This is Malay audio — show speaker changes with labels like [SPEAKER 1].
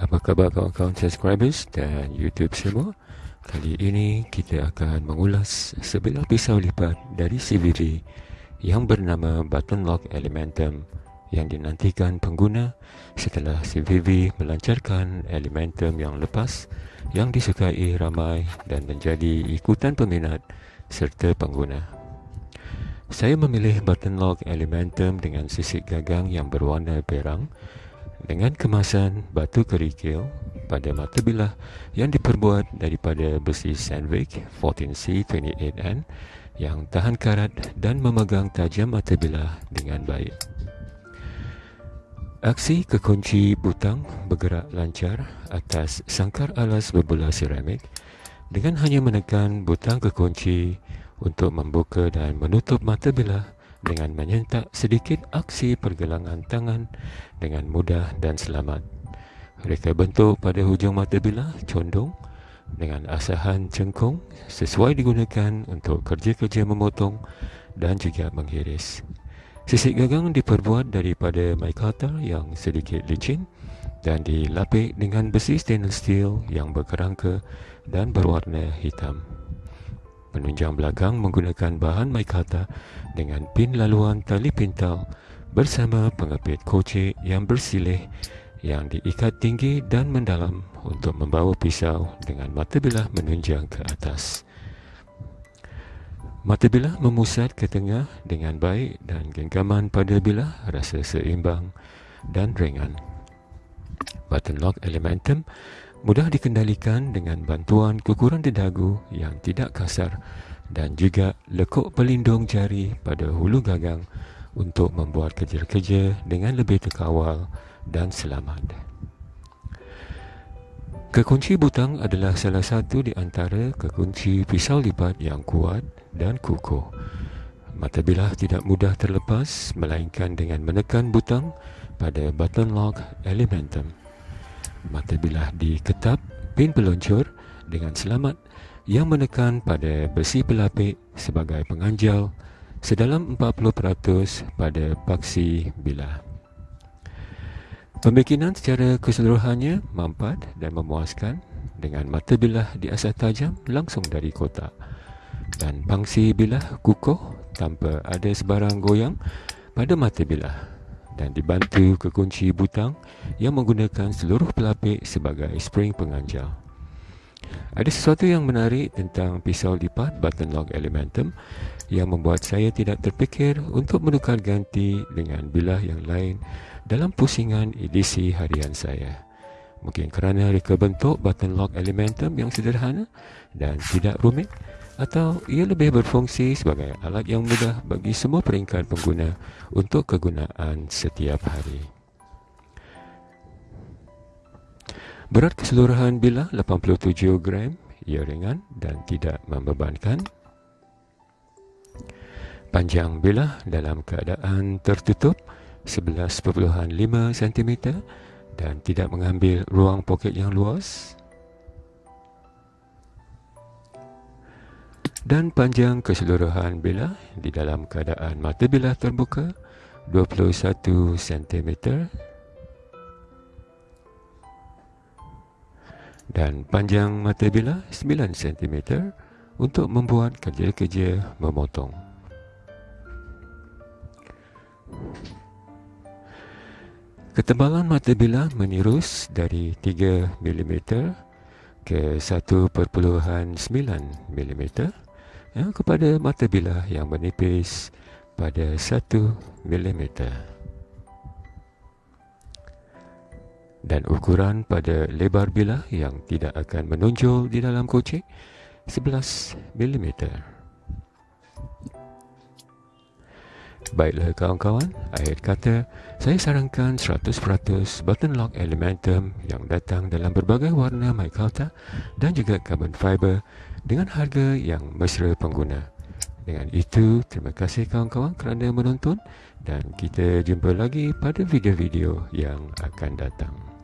[SPEAKER 1] Apa khabar kawan-kawan subscribers dan YouTube semua? Kali ini kita akan mengulas sebilah pisau lipat dari CVV yang bernama Button Lock Elementum yang dinantikan pengguna setelah CVV melancarkan Elementum yang lepas yang disukai ramai dan menjadi ikutan peminat serta pengguna. Saya memilih Button Lock Elementum dengan sisik gagang yang berwarna perang dengan kemasan batu kerikil pada mata bilah yang diperbuat daripada besi Sandvik 14C28N yang tahan karat dan memegang tajam mata bilah dengan baik. Aksi kekunci butang bergerak lancar atas sangkar alas berbola seramik dengan hanya menekan butang kekunci untuk membuka dan menutup mata bilah dengan menyentak sedikit aksi pergelangan tangan dengan mudah dan selamat. Reka bentuk pada hujung mata bilah condong dengan asahan cengkung sesuai digunakan untuk kerja-kerja memotong dan juga menghiris. Sisik gagang diperbuat daripada micarta yang sedikit licin dan dilapik dengan besi stainless steel yang berkerangka dan berwarna hitam. Penunjang belakang menggunakan bahan micarta dengan pin laluan tali pintal bersama pengepit kocek yang bersilih yang diikat tinggi dan mendalam untuk membawa pisau dengan mata bilah menunjang ke atas. Mata bilah memusat ke tengah dengan baik dan genggaman pada bilah rasa seimbang dan ringan. Button lock elementum mudah dikendalikan dengan bantuan kukuran dedagu yang tidak kasar dan juga lekuk pelindung jari pada hulu gagang untuk membuat kerja-kerja dengan lebih terkawal dan selamat. Kekunci butang adalah salah satu di antara kekunci pisau lipat yang kuat dan kukuh. Mata bilah tidak mudah terlepas melainkan dengan menekan butang pada button lock elementum mata bilah diketap pin peluncur dengan selamat yang menekan pada besi pelapik sebagai penganjal sedalam 40% pada paksi bilah. Pembikinan secara keseluruhannya mampat dan memuaskan dengan mata bilah di asas tajam langsung dari kotak dan pangsi bilah kukuh tanpa ada sebarang goyang pada mata bilah dan dibantu kekunci butang yang menggunakan seluruh pelapik sebagai spring penganjal. Ada sesuatu yang menarik tentang pisau lipat button lock elementum yang membuat saya tidak terfikir untuk menukar ganti dengan bilah yang lain dalam pusingan edisi harian saya. Mungkin kerana reka bentuk button lock elementum yang sederhana dan tidak rumit atau ia lebih berfungsi sebagai alat yang mudah bagi semua peringkat pengguna untuk kegunaan setiap hari. Berat keseluruhan bilah 87 gram, ia ringan dan tidak membebankan. Panjang bilah dalam keadaan tertutup 11.5 cm dan tidak mengambil ruang poket yang luas. Dan panjang keseluruhan bilah di dalam keadaan mata bilah terbuka 21 cm dan panjang mata bilah 9 cm untuk membuat kerja-kerja memotong. Ketebalan mata bilah menirus dari 3 mm ke 1.9 mm ya, kepada mata bilah yang menipis pada 1 mm dan ukuran pada lebar bilah yang tidak akan menonjol di dalam kocek 11 mm. Baiklah kawan-kawan, akhir kata saya sarankan 100% button lock elementum yang datang dalam berbagai warna micarta dan juga carbon fiber dengan harga yang mesra pengguna. Dengan itu, terima kasih kawan-kawan kerana menonton dan kita jumpa lagi pada video-video yang akan datang.